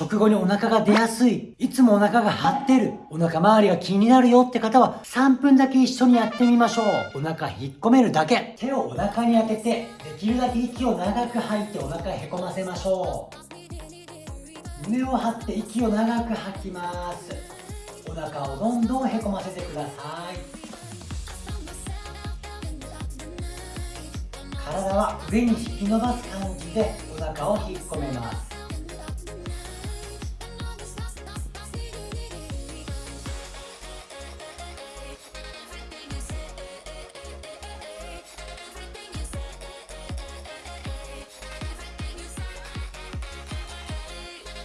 食後にお腹が出やすい、いつもお腹が張ってる、お腹周りが気になるよって方は3分だけ一緒にやってみましょう。お腹引っ込めるだけ。手をお腹に当てて、できるだけ息を長く吐いてお腹へこませましょう。胸を張って息を長く吐きます。お腹をどんどんへこませてください。体は上に引き伸ばす感じでお腹を引っ込めます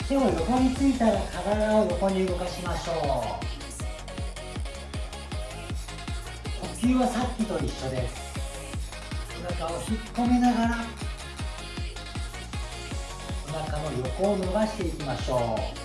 手を横についたら体を横に動かしましょう。呼吸はさっきと一緒です。腹を引っ込めながらお腹の横を伸ばしていきましょう。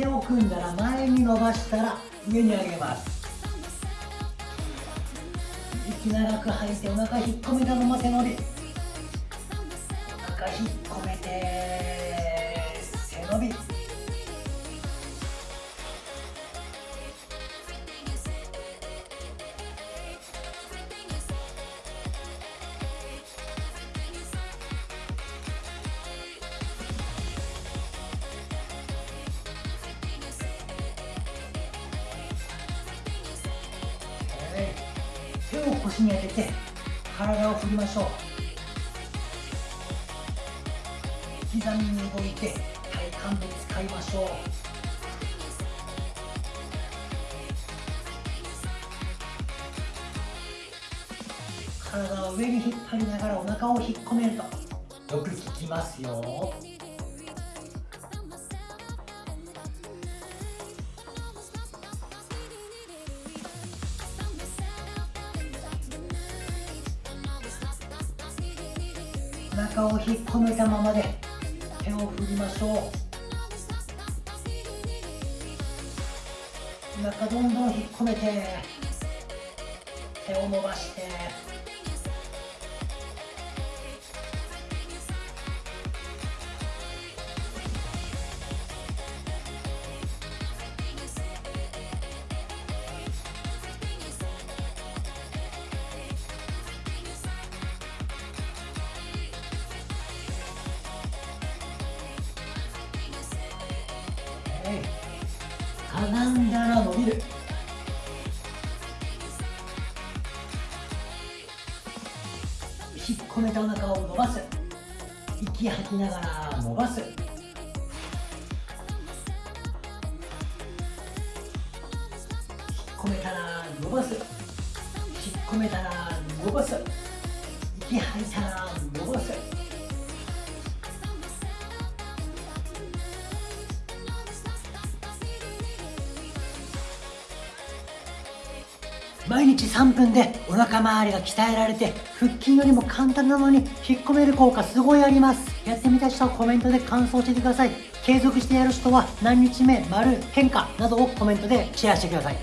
手を組んだら前に伸ばしたら上に上げます。息長く吐いてお腹引っ込めたまま背伸び。お腹引っ込めて背伸び。を腰に当てて体を振りましょう。刻みに動いて体幹で使いましょう。体を上に引っ張りながらお腹を引っ込めると。よく効きますよ。中を引っ込めたままで手を振りましょう。中どんどん引っ込めて手を伸ばして。かがんだら伸びる。引っ込めたお腹を伸ばす。息吐きながら伸ばす。引っ込めたら伸ばす。引っ込めたら伸ばす。息吐いたら伸ばす。毎日3分でお腹周りが鍛えられて腹筋よりも簡単なのに引っ込める効果すごいあります。やってみた人はコメントで感想を教えてください。継続してやる人は何日目丸変化などをコメントでシェアしてください。